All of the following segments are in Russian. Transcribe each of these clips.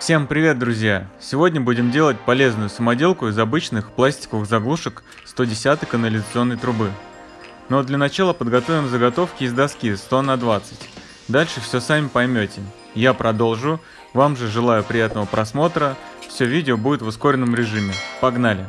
Всем привет, друзья! Сегодня будем делать полезную самоделку из обычных пластиковых заглушек 110 канализационной трубы. Но для начала подготовим заготовки из доски 100 на 20. Дальше все сами поймете. Я продолжу. Вам же желаю приятного просмотра. Все видео будет в ускоренном режиме. Погнали!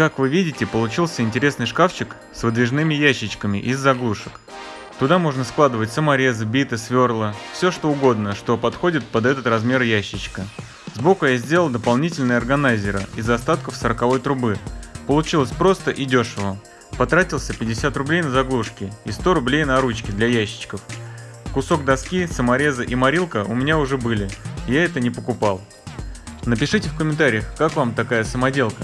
Как вы видите, получился интересный шкафчик с выдвижными ящичками из заглушек. Туда можно складывать саморезы, биты, сверла, все что угодно, что подходит под этот размер ящичка. Сбоку я сделал дополнительные органайзеры из остатков 40 трубы. Получилось просто и дешево. Потратился 50 рублей на заглушки и 100 рублей на ручки для ящичков. Кусок доски, саморезы и морилка у меня уже были, я это не покупал. Напишите в комментариях, как вам такая самоделка.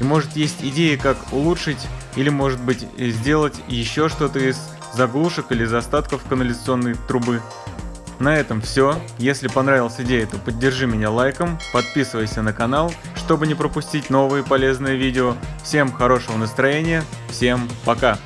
И может есть идеи, как улучшить или может быть сделать еще что-то из заглушек или из остатков канализационной трубы. На этом все. Если понравилась идея, то поддержи меня лайком, подписывайся на канал, чтобы не пропустить новые полезные видео. Всем хорошего настроения, всем пока!